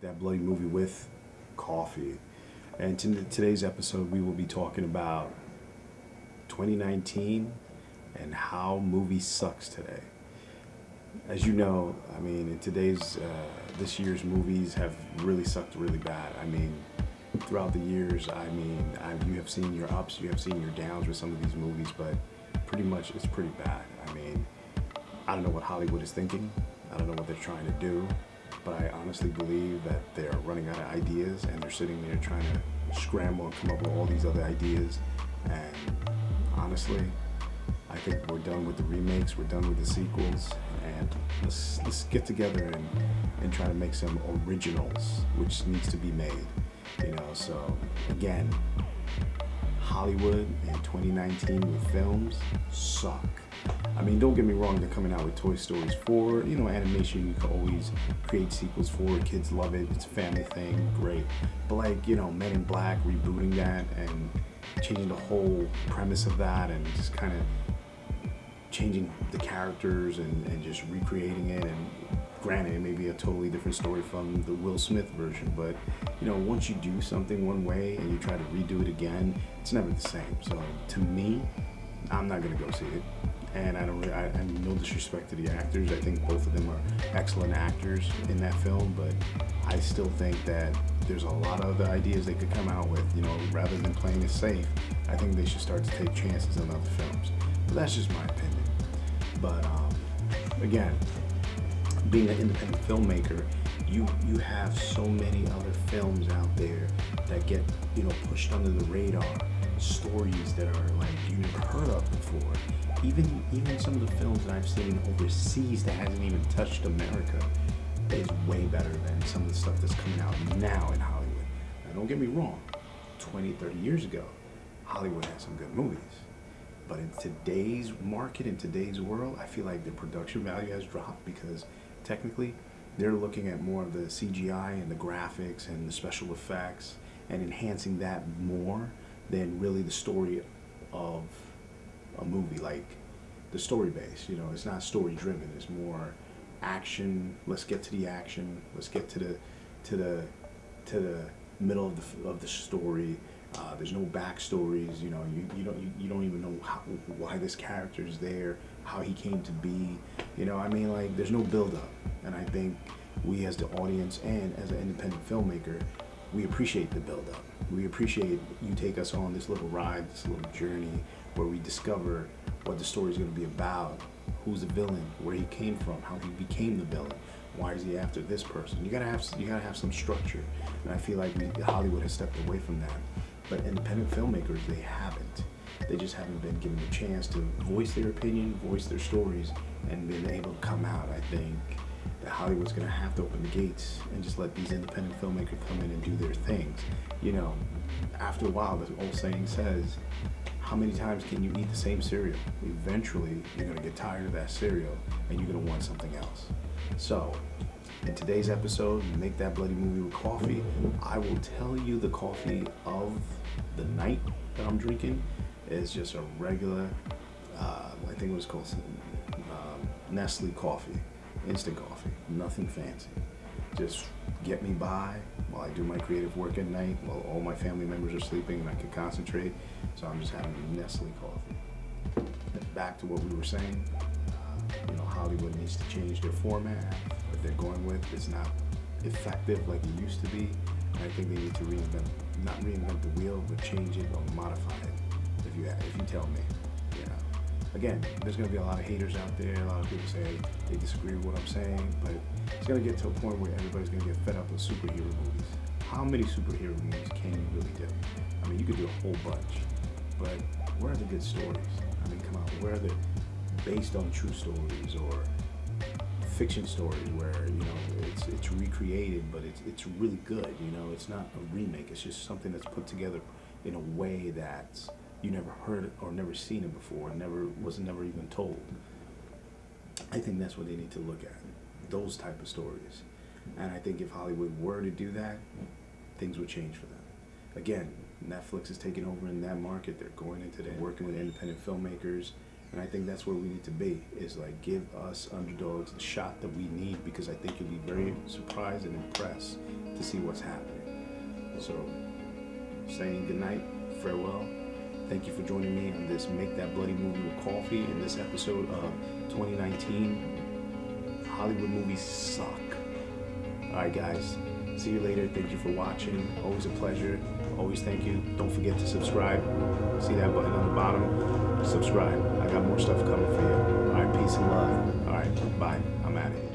That bloody movie with coffee. And in today's episode, we will be talking about 2019 and how movie sucks today. As you know, I mean, in today's, uh, this year's movies have really sucked really bad. I mean, throughout the years, I mean, I, you have seen your ups, you have seen your downs with some of these movies, but pretty much it's pretty bad. I mean, I don't know what Hollywood is thinking. I don't know what they're trying to do but I honestly believe that they're running out of ideas and they're sitting there trying to scramble and come up with all these other ideas. And honestly, I think we're done with the remakes, we're done with the sequels, and let's let's get together and, and try to make some originals, which needs to be made. You know, so again, Hollywood in 2019 with films suck. I mean, don't get me wrong, they're coming out with Toy Stories 4. You know, animation, you can always create sequels for. Kids love it. It's a family thing. Great. But like, you know, Men in Black, rebooting that and changing the whole premise of that and just kind of changing the characters and, and just recreating it and granted it may be a totally different story from the Will Smith version but you know once you do something one way and you try to redo it again it's never the same so to me I'm not gonna go see it and I don't really, I, I no disrespect to the actors. I think both of them are excellent actors in that film, but I still think that there's a lot of other ideas they could come out with. You know, rather than playing it safe, I think they should start to take chances on other films. But that's just my opinion. But um, again, being an independent filmmaker, you you have so many other films out there that get you know pushed under the radar, stories that are like you never heard of before even even some of the films that I've seen overseas that hasn't even touched America is way better than some of the stuff that's coming out now in Hollywood. Now don't get me wrong, 20, 30 years ago, Hollywood had some good movies. But in today's market, in today's world, I feel like the production value has dropped because technically they're looking at more of the CGI and the graphics and the special effects and enhancing that more than really the story of a movie like the story base. You know, it's not story driven. It's more action. Let's get to the action. Let's get to the to the to the middle of the of the story. Uh, there's no backstories. You know, you, you don't you, you don't even know how, why this character is there, how he came to be. You know, I mean, like there's no build up, and I think we as the audience and as an independent filmmaker, we appreciate the build up. We appreciate you take us on this little ride, this little journey where we discover what the story is going to be about, who's the villain, where he came from, how he became the villain, why is he after this person. You gotta have you gotta have some structure, and I feel like Hollywood has stepped away from that. But independent filmmakers, they haven't. They just haven't been given the chance to voice their opinion, voice their stories, and been able to come out. I think that Hollywood's gonna have to open the gates and just let these independent filmmakers come in and do their things. You know, after a while, the old saying says, how many times can you eat the same cereal? Eventually, you're gonna get tired of that cereal and you're gonna want something else. So, in today's episode, Make That Bloody Movie with Coffee, I will tell you the coffee of the night that I'm drinking is just a regular, uh, I think it was called um, Nestle coffee, instant coffee, nothing fancy. Just get me by while I do my creative work at night, while all my family members are sleeping and I can concentrate. So I'm just having a Nestle coffee. Back to what we were saying, uh, you know, Hollywood needs to change their format. What they're going with is not effective like it used to be. I think they need to reinvent, not reinvent the wheel, but change it or modify it. If you if you tell me. Again, there's gonna be a lot of haters out there. A lot of people say they disagree with what I'm saying, but it's gonna get to a point where everybody's gonna get fed up with superhero movies. How many superhero movies can you really do? I mean, you could do a whole bunch, but where are the good stories? I mean, come on, where are the based on true stories or fiction stories where you know it's it's recreated, but it's it's really good. You know, it's not a remake. It's just something that's put together in a way that you never heard or never seen it before, never was never even told. I think that's what they need to look at, those type of stories. And I think if Hollywood were to do that, things would change for them. Again, Netflix is taking over in that market. They're going into that, working with independent filmmakers, And I think that's where we need to be, is like give us underdogs the shot that we need because I think you'll be very surprised and impressed to see what's happening. So, saying goodnight, farewell. Thank you for joining me on this Make That Bloody Movie with Coffee in this episode of 2019. Hollywood movies suck. Alright, guys. See you later. Thank you for watching. Always a pleasure. Always thank you. Don't forget to subscribe. See that button on the bottom? Subscribe. I got more stuff coming for you. All right, peace and love. All right, bye. I'm out of here.